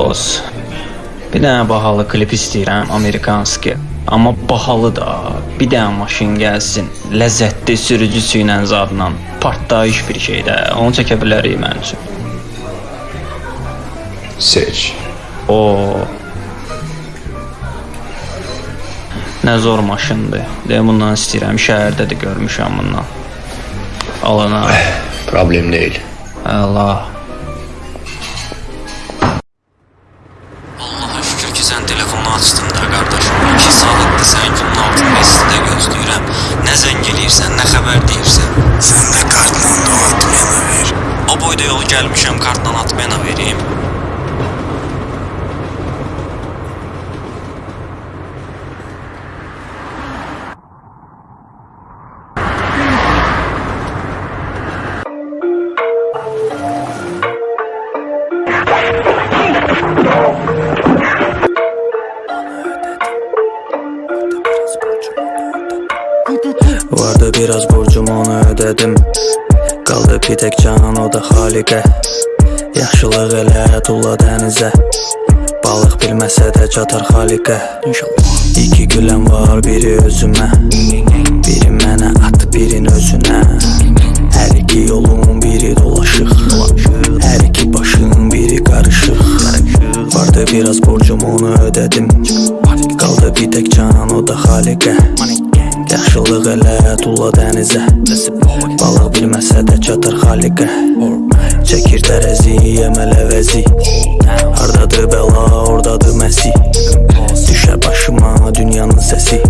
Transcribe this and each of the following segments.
Dost. Bir dənə bahalı klip istəyirəm, Amerikanski. Amma bahalı da. Bir dənə maşın gəlsin, ləzzətli sürücüsü ilə zadla, partlayış bir şey də. Onu çəkə bilərik mənim üçün. Seç. O Nə zor maşındır. Deyə bundan istəyirəm. Şəhərdə də görmüşəm bundan. Alana. Problem değil. Allah. Zəng eləyirsən, nə xəbər deyirsən. Sen de kartla da atmayana ver. O boyda yol gəlmişəm, kartla atmayana vereyim. Vardı biraz borcum onu ödedim. Qaldı bir tək can o da xaliqə Yaxşılıq elə tulla dənizə Balıq bilməsə də çatar xaliqə İki güləm var biri özümə Biri mənə at birin özünə Hər iki yolun biri dolaşıq Hər iki başın biri qarışıq Vardı biraz borcum onu ödedim. Qaldı bir tək can o da xaliqə Yaxşılıq elə tulla dənizə. Balıq bilməsə də çatır xaliqə. Çəkir tərəzi, yeməl əvəzi Hardadır bəla, oradadır məsi. Düşər başıma dünyanın səsi.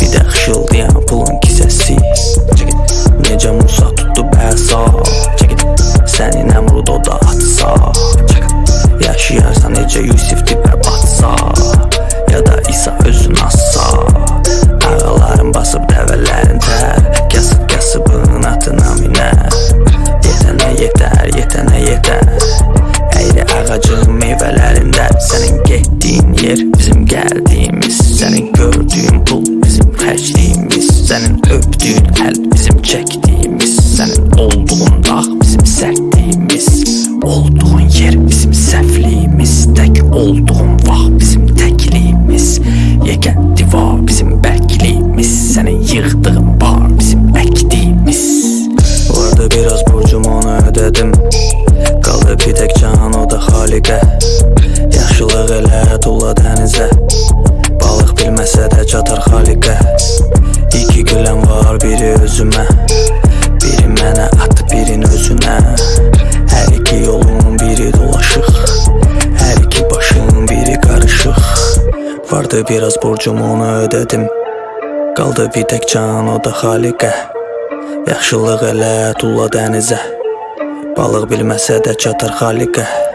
Bir də xışıldayan pulun kisəsi. Necə Musa tutdu bəsa? Səni Nəmrud o da atsa. Yaşayarsan necə Yusif çəkdiyimiz Sənin olduğun dağ bizim sərtliyimiz Olduğun yer bizim səhvliyimiz Tək olduğun vaxt bizim təkliyimiz Yegən divar bizim bərkliyimiz Sənin yığdığın bar bizim əkdiyimiz Vardı biraz borcum onu ödedim Vardı biraz borcum onu ödedim. Qaldı bir tək can o da xaliqə. Yaxşılıq elə tulla dənizə. Balıq bilməsə də çatar xaliqə